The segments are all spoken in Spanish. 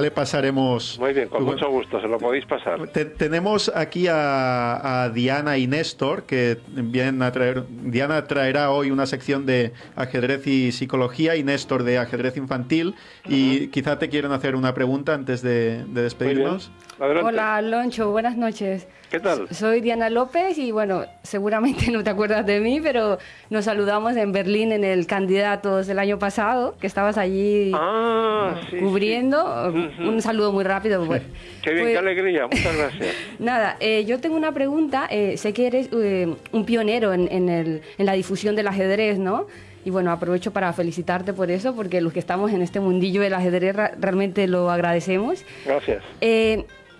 le pasaremos. Muy bien, con mucho gusto, se lo podéis pasar. tenemos aquí a, Diana y Néstor, que vienen a traer. Diana traerá hoy una sección de ajedrez y psicología y Néstor de ajedrez infantil. Y quizá te quieren hacer una pregunta antes de, de despedirnos. Hola, Aloncho, buenas noches. ¿Qué tal? Soy Diana López y bueno, seguramente no te acuerdas de mí, pero nos saludamos en Berlín en el Candidatos del año pasado, que estabas allí ah, cubriendo. Un saludo muy rápido. qué bien, qué pues alegría, muchas gracias. Nada, eh, yo tengo una pregunta. Eh, sé que eres eh, un pionero en, en, el, en la difusión del ajedrez, ¿no? Y bueno, aprovecho para felicitarte por eso, porque los que estamos en este mundillo del ajedrez realmente lo agradecemos. Gracias.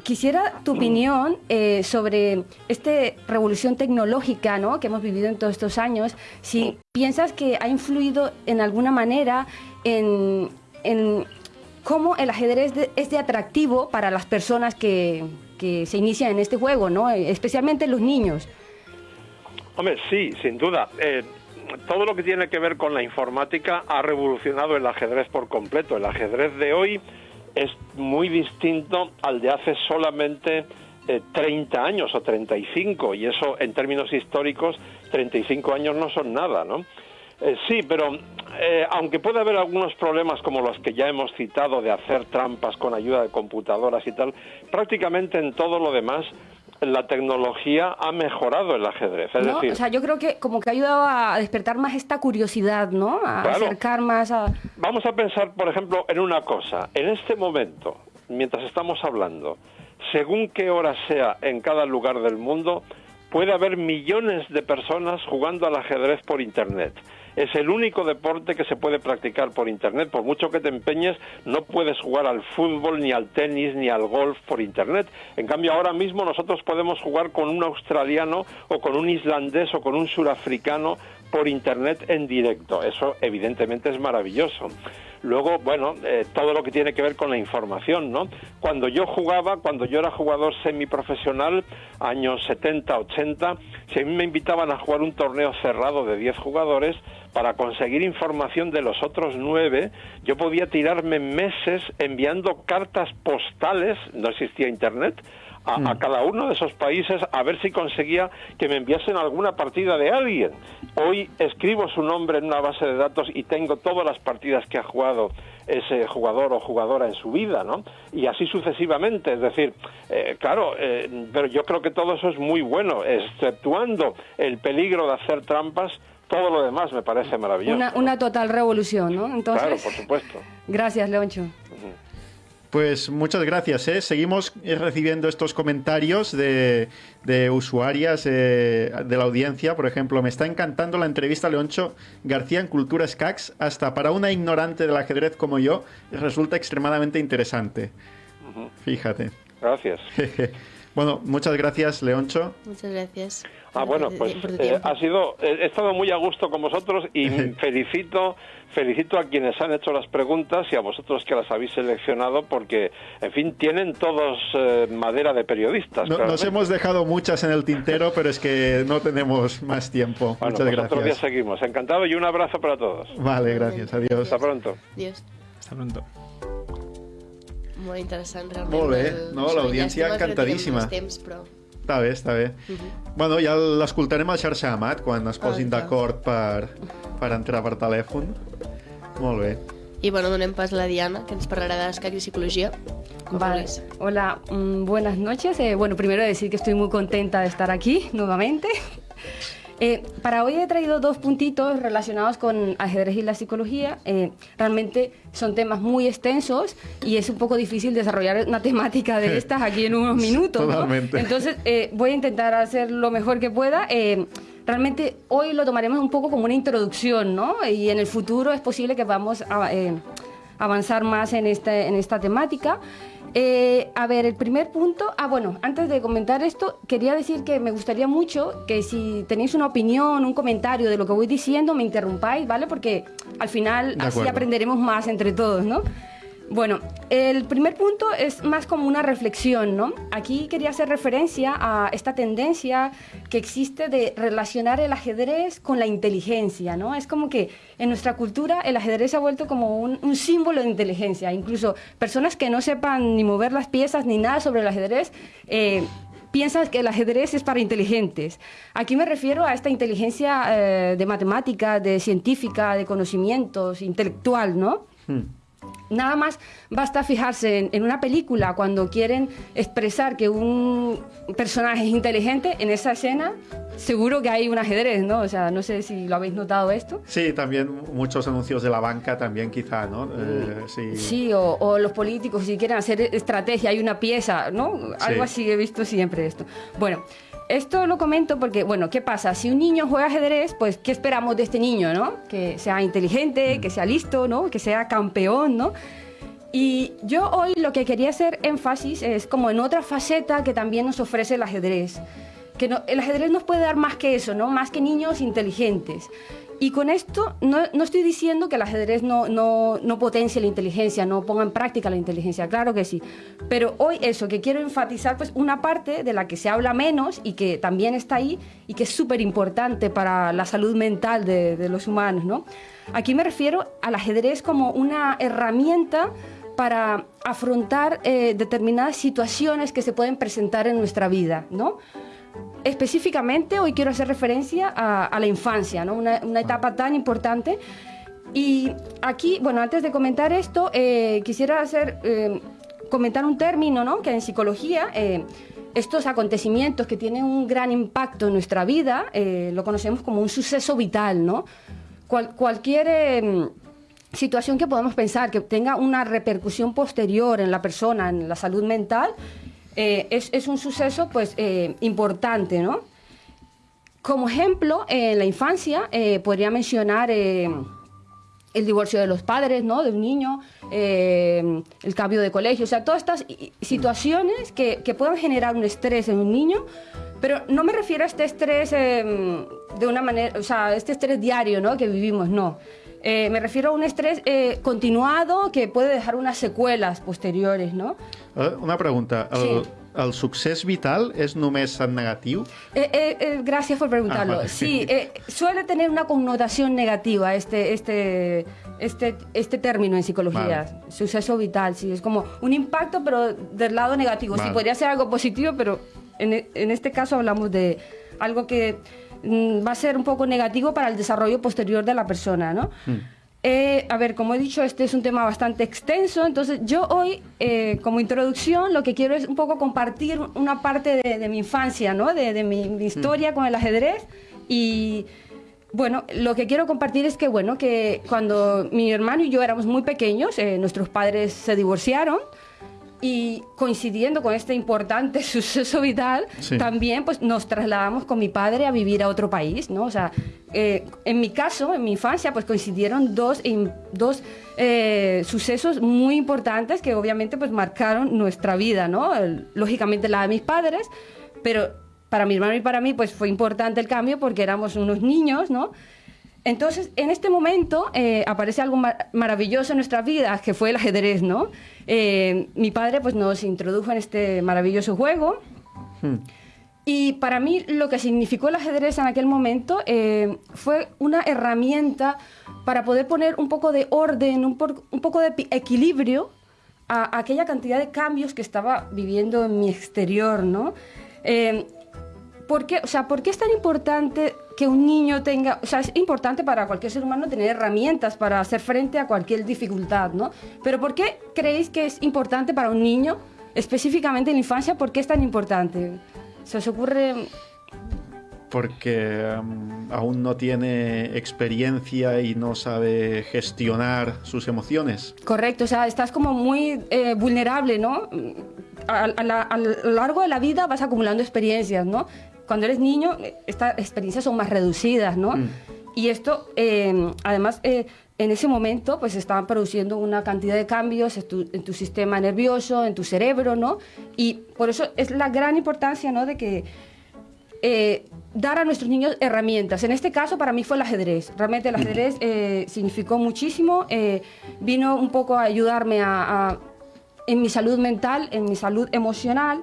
Quisiera tu opinión eh, sobre esta revolución tecnológica ¿no? que hemos vivido en todos estos años. Si piensas que ha influido en alguna manera en, cómo el ajedrez es de atractivo para las personas que, se inician en este juego, ¿no? especialmente los niños. Hombre, sí, sin duda. Eh, todo lo que tiene que ver con la informática ha revolucionado el ajedrez por completo. El ajedrez de hoy es muy distinto al de hace solamente 30 eh, años o 35 y eso en términos históricos 35 años no son nada, ¿no? Eh, sí, pero eh, aunque puede haber algunos problemas como los que ya hemos citado de hacer trampas con ayuda de computadoras y tal, prácticamente en todo lo demás la tecnología ha mejorado el ajedrez. Es decir, o sea, yo creo que como que ha ayudado a despertar más esta curiosidad, ¿no? A acercar más a... Vamos a pensar, por ejemplo, en una cosa. En este momento, mientras estamos hablando, según qué hora sea en cada lugar del mundo, puede haber millones de personas jugando al ajedrez por Internet. Es el único deporte que se puede practicar por Internet. Por mucho que te empeñes, no puedes jugar al fútbol, ni al tenis, ni al golf por Internet. En cambio, ahora mismo nosotros podemos jugar con un australiano o con un islandés o con un surafricano por Internet en directo. Eso evidentemente es maravilloso. Luego, bueno, eh, todo lo que tiene que ver con la información, ¿no? Cuando yo jugaba, cuando yo era jugador semiprofesional, años 70, 80, si a mí me invitaban a jugar un torneo cerrado de 10 jugadores, para conseguir información de los otros nueve, yo podía tirarme meses enviando cartas postales, no existía Internet, a, mm. cada uno de esos países a ver si conseguía que me enviasen alguna partida de alguien. Hoy escribo su nombre en una base de datos y tengo todas las partidas que ha jugado ese jugador o jugadora en su vida, ¿no? Y así sucesivamente, es decir, eh, claro, eh, pero yo creo que todo eso es muy bueno, exceptuando el peligro de hacer trampas, todo lo demás me parece maravilloso. Una, total revolución, ¿no? Entonces, claro, por supuesto. Gracias, Leoncho. Pues muchas gracias. ¿eh? Seguimos recibiendo estos comentarios de, usuarias eh, de la audiencia. Por ejemplo, me está encantando la entrevista a Leoncho García en Cultura Skax. Hasta para una ignorante del ajedrez como yo, resulta extremadamente interesante. Fíjate. Gracias. bueno, muchas gracias, Leoncho. Muchas gracias. Ah, bueno, pues eh, ha sido, he estado muy a gusto con vosotros y felicito, felicito a quienes han hecho las preguntas y a vosotros que las habéis seleccionado porque, en fin, tienen todos eh, madera de periodistas. nos hemos dejado muchas en el tintero, pero es que no tenemos más tiempo. Muchas gracias. ya seguimos. Encantado y un abrazo para todos. Vale, gracias. Adiós. Hasta pronto. Adiós. Hasta pronto. Muy interesante realmente. Molt no? L'audiència encantadíssima. Està bé, està bé. Uh -huh. Bueno, ja l'escoltarem al xarxa Amat quan es posin oh, d'acord per, per entrar per telèfon. Molt bé. Y bueno, donem pas a la Diana, que nos parlarà de y psicología. Vale. Hola, mm, buenas noches. Eh, bueno, primero decir que estoy muy contenta de estar aquí nuevamente. Eh, para hoy he traído dos puntitos relacionados con ajedrez y la psicología. Eh, realmente son temas muy extensos y es un poco difícil desarrollar una temática de estas aquí en unos minutos. Entonces eh, voy a intentar hacer lo mejor que pueda. realmente hoy lo tomaremos un poco como una introducción, ¿no? Y en el futuro es posible que vamos a avanzar más en, este, en esta temática. Eh, a ver, el primer punto. Ah, bueno, antes de comentar esto, quería decir que me gustaría mucho que si tenéis una opinión, un comentario de lo que voy diciendo, me interrumpáis, ¿vale? Porque al final así aprenderemos más entre todos, ¿no? Bueno, el primer punto es más como una reflexión, ¿no? Aquí quería hacer referencia a esta tendencia que existe de relacionar el ajedrez con la inteligencia, ¿no? Es como que en nuestra cultura el ajedrez se ha vuelto como un, símbolo de inteligencia. Incluso personas que no sepan ni mover las piezas ni nada sobre el ajedrez, eh, piensan que el ajedrez es para inteligentes. Aquí me refiero a esta inteligencia eh, de matemática, de científica, de conocimientos, intelectual, ¿no? Hmm. Nada más basta fijarse en, una película cuando quieren expresar que un personaje es inteligente, en esa escena seguro que hay un ajedrez, ¿no? O sea, no sé si lo habéis notado esto. Sí, también muchos anuncios de la banca también quizá, ¿no? Eh, sí, sí o, los políticos si quieren hacer estrategia, hay una pieza, ¿no? Algo así he visto siempre esto. Bueno, esto lo comento porque, bueno, ¿qué pasa? Si un niño juega ajedrez, pues, ¿qué esperamos de este niño, no? Que sea inteligente, que sea listo, ¿no? Que sea campeón, ¿no? Y yo hoy lo que quería hacer énfasis es como en otra faceta que también nos ofrece el ajedrez. Que el ajedrez nos puede dar más que eso, ¿no? Más que niños inteligentes. Y con esto no, no estoy diciendo que el ajedrez no, no, no, potencie la inteligencia, no ponga en práctica la inteligencia, claro que sí. Pero hoy eso, que quiero enfatizar, pues una parte de la que se habla menos y que también está ahí y que es súper importante para la salud mental de, de, los humanos, ¿no? Aquí me refiero al ajedrez como una herramienta para afrontar eh, determinadas situaciones que se pueden presentar en nuestra vida, ¿no? Específicamente hoy quiero hacer referencia a, la infancia, ¿no? una, etapa tan importante. Y aquí, bueno, antes de comentar esto, eh, quisiera hacer, eh, comentar un término ¿no? que en psicología, eh, estos acontecimientos que tienen un gran impacto en nuestra vida, lo conocemos como un suceso vital, ¿no? cualquier situación que podamos pensar que tenga una repercusión posterior en la persona, en la salud mental, eh, es, un suceso pues eh, importante, ¿no? Como ejemplo, en la infancia eh, podría mencionar el divorcio de los padres, ¿no? De un niño, el cambio de colegio, o sea, todas estas situaciones que, que puedan generar un estrés en un niño, pero no me refiero a este estrés de una manera, o sea, este estrés diario, ¿no? Que vivimos, no. Me refiero a un estrés continuado que puede dejar unas secuelas posteriores, ¿no? Eh, una pregunta. El, sí. el succés vital és només en negatiu? Eh, eh, eh, gracias por preguntarlo. Ah, vale. Sí, eh, suele tener una connotación negativa este, este, este, este término en psicología. Vale. Suceso vital, sí. Es como un impacto, pero del lado negativo. Vale. Sí, podría ser algo positivo, pero en, en este caso hablamos de algo que va a ser un poco negativo para el desarrollo posterior de la persona, ¿no? Mm. Eh, a ver, como he dicho, este es un tema bastante extenso, entonces yo hoy, eh, como introducción, lo que quiero es un poco compartir una parte de, mi infancia, ¿no? De, mi, historia mm. con el ajedrez y... Bueno, lo que quiero compartir es que, bueno, que cuando mi hermano y yo éramos muy pequeños, eh, nuestros padres se divorciaron, y coincidiendo con este importante suceso vital, también pues nos trasladamos con mi padre a vivir a otro país, ¿no? O sea, eh, en mi caso, en mi infancia, pues coincidieron dos, dos eh, sucesos muy importantes que obviamente pues marcaron nuestra vida, ¿no? Lógicamente la de mis padres, pero para mi hermano y para mí pues fue importante el cambio porque éramos unos niños, ¿no? Entonces, en este momento eh, aparece algo maravilloso en nuestra vida, que fue el ajedrez, ¿no? Eh, mi padre pues, nos introdujo en este maravilloso juego. Hmm. Y para mí lo que significó el ajedrez en aquel momento eh, fue una herramienta para poder poner un poco de orden, un, poco de equilibrio a, aquella cantidad de cambios que estaba viviendo en mi exterior, ¿no? ¿por qué, o sea, ¿por qué es tan importante que un niño tenga, o sea, es importante para cualquier ser humano tener herramientas para hacer frente a cualquier dificultad, ¿no? Pero ¿por qué creéis que es importante para un niño, específicamente en la infancia, por qué es tan importante? ¿Se os ocurre porque um, aún no tiene experiencia y no sabe gestionar sus emociones. Correcto, o sea, estás como muy eh, vulnerable, ¿no? A, a, lo largo de la vida vas acumulando experiencias, ¿no? Cuando eres niño, estas experiencias son más reducidas, ¿no? Mm. Y esto, em, además, eh, en ese momento, pues estaban produciendo una cantidad de cambios en tu, sistema nervioso, en tu cerebro, ¿no? Y por eso es la gran importancia, ¿no? De que eh, dar a nuestros niños herramientas. En este caso, para mí fue el ajedrez. Realmente el ajedrez eh, significó muchísimo. eh, vino un poco a ayudarme a- a- en mi salud mental, en mi salud emocional.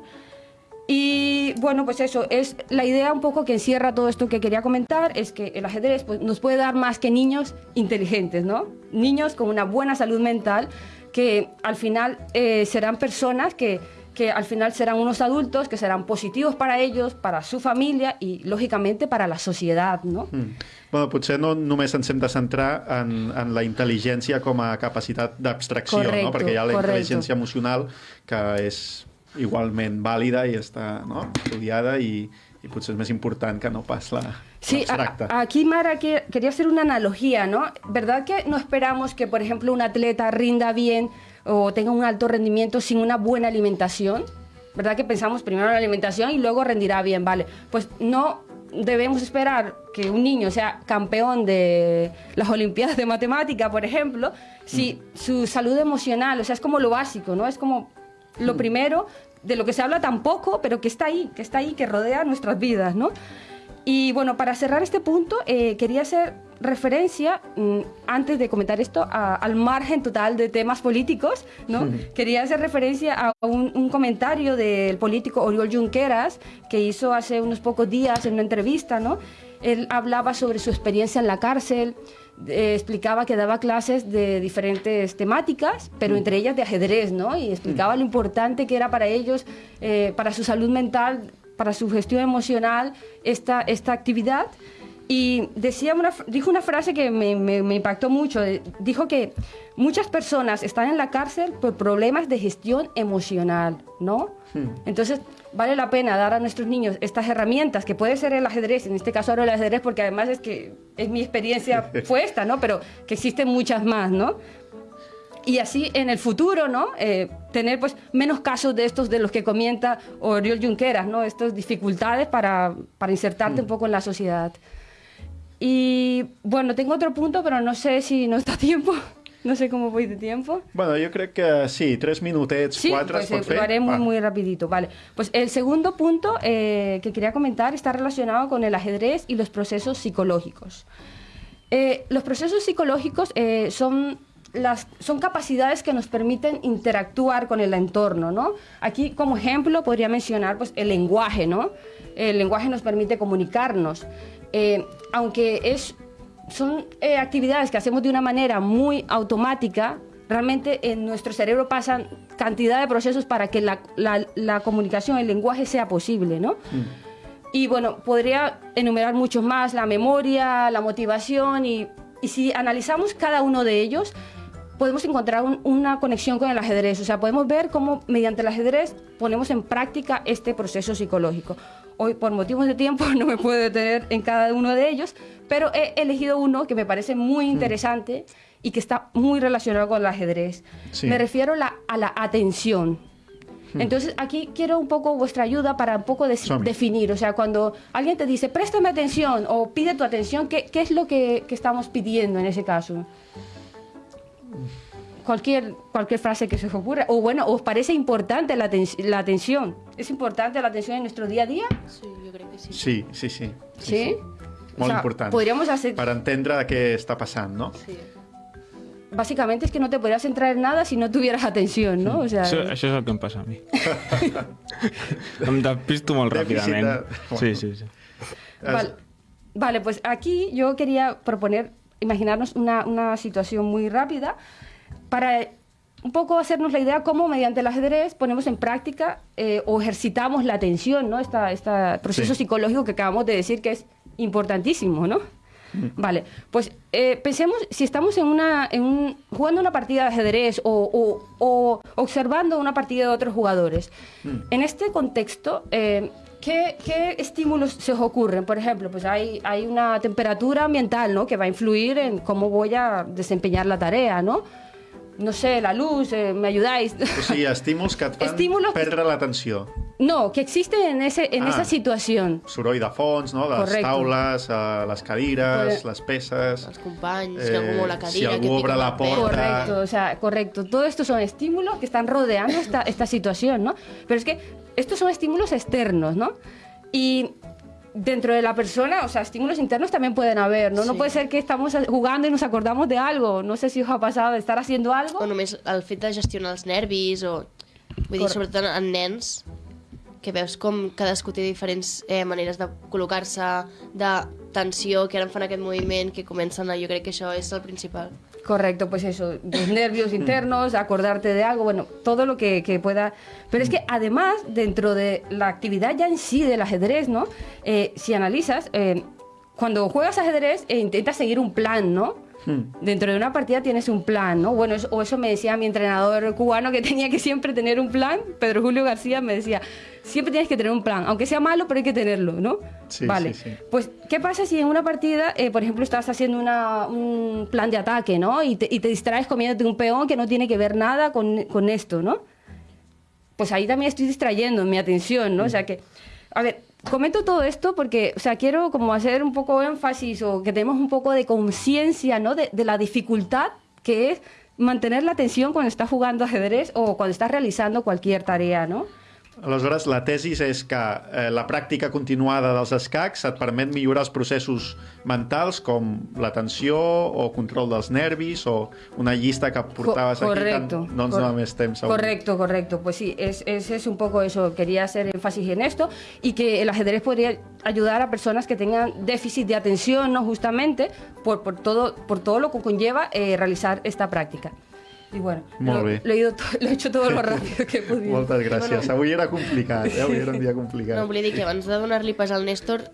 Y bueno, pues eso, es la idea un poco que encierra todo esto que quería comentar, es que el ajedrez pues, nos puede dar más que niños inteligentes, ¿no? Niños con una buena salud mental que al final eh, serán personas que, que al final serán unos adultos que serán positivos para ellos, para su familia y lógicamente para la sociedad, ¿no? Mm. Bueno, potser no només ens hem de centrar en, en la intel·ligència com a capacitat d'abstracció, no? Perquè hi ha la correcto. intel·ligència emocional que és igualment vàlida i està no? estudiada i, i potser és més important que no pas la Sí, a- aquí Mara que- quería hacer una analogía, ¿no? ¿Verdad que no esperamos que, por ejemplo, un atleta rinda bien o tenga un alto rendimiento sin una buena alimentación? ¿Verdad que pensamos primero en la alimentación y luego rendirá bien? Vale, pues no debemos esperar que un niño sea campeón de las Olimpiadas de Matemática, por ejemplo, si su salud emocional, o sea, es como lo básico, ¿no? Es como lo primero de lo que se habla tan poco, pero que está ahí, que está ahí, que rodea nuestras vidas, ¿no? Y bueno, para cerrar este punto, eh, quería hacer referencia, mm, antes de comentar esto, a- al margen total de temas políticos, ¿no? Quería hacer referencia a un, un comentario del político Oriol Junqueras que hizo hace unos pocos días en una entrevista, ¿no? Él hablaba sobre su experiencia en la cárcel, eh, explicaba que daba clases de diferentes temáticas, pero entre ellas de ajedrez, ¿no? Y explicaba lo importante que era para ellos, eh, para su salud mental, para su gestión emocional, esta, esta actividad. Y decía una, dijo una frase que me, me- me impactó mucho. eh, Dijo que muchas personas están en la cárcel por problemas de gestión emocional, ¿no? Entonces, vale la pena dar a nuestros niños estas herramientas, que puede ser el ajedrez, en este caso ahora el ajedrez, porque además es que es mi experiencia fue esta, ¿no? Pero que existen muchas más, ¿no? y así en el futuro, ¿no? Eh, tener pues menos casos de estos de los que comenta Oriol Junqueras, ¿no? Estas dificultades para, para insertarte un poco en la sociedad. Y bueno, tengo otro punto, pero no sé si nos da tiempo. No sé cómo voy de tiempo. Bueno, jo crec que sí, tres minutets, Sí, quatre pues eh, fer. lo haré muy, muy rapidito. Vale, pues el segundo punto eh, que quería comentar está relacionado con el ajedrez y los procesos psicológicos. Eh, los procesos psicológicos eh, son, las, son capacidades que nos permiten interactuar con el entorno, ¿no? Aquí, como ejemplo, podría mencionar pues, el lenguaje, ¿no? El lenguaje nos permite comunicarnos. Eh, aunque es, son eh, actividades que hacemos de una manera muy automática, realmente en nuestro cerebro pasan cantidad de procesos para que la, la- la comunicación, el lenguaje sea posible, ¿no? Y bueno, podría enumerar muchos más, la memoria, la motivación, y, y si analizamos cada uno de ellos, podemos encontrar un- una conexión con el ajedrez. O sea, podemos ver cómo mediante el ajedrez ponemos en práctica este proceso psicológico. Hoy, por motivos de tiempo, no me puedo detener en cada uno de ellos, pero he elegido uno que me parece muy interesante y que está muy relacionado con el ajedrez. Sí. Me refiero la- a la atención. Entonces, aquí quiero un poco vuestra ayuda para un poco Som-hi. definir. O sea, cuando alguien te dice, préstame atención o pide tu atención, ¿qué, qué es lo que, que estamos pidiendo en ese caso? Cualquier, cualquier frase que se os ocurra. O bueno, ¿os parece importante la, la atención? ¿Es importante la atención en nuestro día a día? Sí, jo crec que sí. Sí, sí, sí. Sí. O Molt sea, important. Podríamos hacer... Per entendre què està passant, no? Sí. Básicamente es que no te podrías centrar en nada si no tuvieras atención, ¿no? O sea, Això, això és el que em passa a mi. em despisto molt ràpidament. de- Sí, sí, sí. Vale, vale, pues aquí yo quería proponer, imaginarnos una, una situación muy rápida para un poco hacernos la idea cómo mediante el ajedrez ponemos en práctica eh, o ejercitamos la atención, ¿no? Este proceso Sí. psicológico que acabamos de decir que es importantísimo, ¿no? Vale, pues eh, pensemos si estamos en una, en un- jugando una partida de ajedrez o, o- o observando una partida de otros jugadores. En este contexto, eh, ¿qué, qué estímulos se os ocurren? Por ejemplo, pues hay, hay una temperatura ambiental ¿no? que va a influir en cómo voy a desempeñar la tarea, ¿no? No sé, la luz, eh, ¿me ayudáis? O sigui, estímuls que et fan Estímulos que- perdre l'atenció. no, que existen en, ese, en Ah. esa situación. Soroll de fons, no? les Correcte. taules, eh, les cadires, Pues- les peces... Els companys, Eh, que algú la si cadira, algú que obre la porta. Correcto, o sea, correcto. Todo esto son estímulos que están rodeando esta, esta situación, ¿no? Pero es que estos son estímulos externos, ¿no? Y dentro de la persona, o sea, estímulos internos también pueden haber, ¿no? No Sí. puede ser que estamos jugando y nos acordamos de algo. No sé si os ha pasado de estar haciendo algo. O només el fet de gestionar els nervis, o... Vull dir, sobretot en nens, que veus com cadascú té diferents eh, maneres de col·locar-se, de tensió, que ara em fan aquest moviment, que comencen a... Jo crec que això és el principal. Correcto, pues eso, los nervios internos, acordarte de algo, bueno, todo lo que, pueda. Pero es que además, dentro de la actividad ya en sí del ajedrez, ¿no? Eh, si analizas, eh, cuando juegas ajedrez, eh, intentas seguir un plan, ¿no? Dentro de una partida tienes un plan, ¿no? Bueno, eso- o eso me decía mi entrenador cubano que tenía que siempre tener un plan. Pedro Julio García me decía, siempre tienes que tener un plan, aunque sea malo, pero hay que tenerlo, ¿no? Sí, vale. sí, sí. Pues, ¿qué pasa si en una partida, eh, por ejemplo, estás haciendo una- un plan de ataque, ¿no? Y te, y te distraes comiéndote un peón que no tiene que ver nada con, con esto, ¿no? Pues ahí también estoy distrayendo mi atención, ¿no? O sea que, a ver, comento todo esto porque, o sea, quiero como hacer un poco énfasis o que tenemos un poco de conciencia, ¿no? De, la dificultad que es mantener la atención cuando estás jugando ajedrez o cuando estás realizando cualquier tarea, ¿no? Aleshores, la tesis és que eh, la pràctica continuada dels escacs et permet millorar els processos mentals com l'atenció o control dels nervis o una llista que portaves Co- aquí. correcto. Tant, no ens dona més temps. avui. Correcto, correcto. Pues sí, es, es, es un poco eso. Quería hacer énfasis en esto y que el ajedrez podría ayudar a personas que tengan déficit de atención, ¿no? Justamente por, por, todo, por todo lo que conlleva eh, realizar esta práctica. Y bueno, Molt lo, bé. lo he, ido to- lo he hecho todo lo rápido que he podido. Moltes gràcies. Avui era complicat, eh? Avui era un dia complicat. No, volia dir que abans de donar-li pas al Néstor,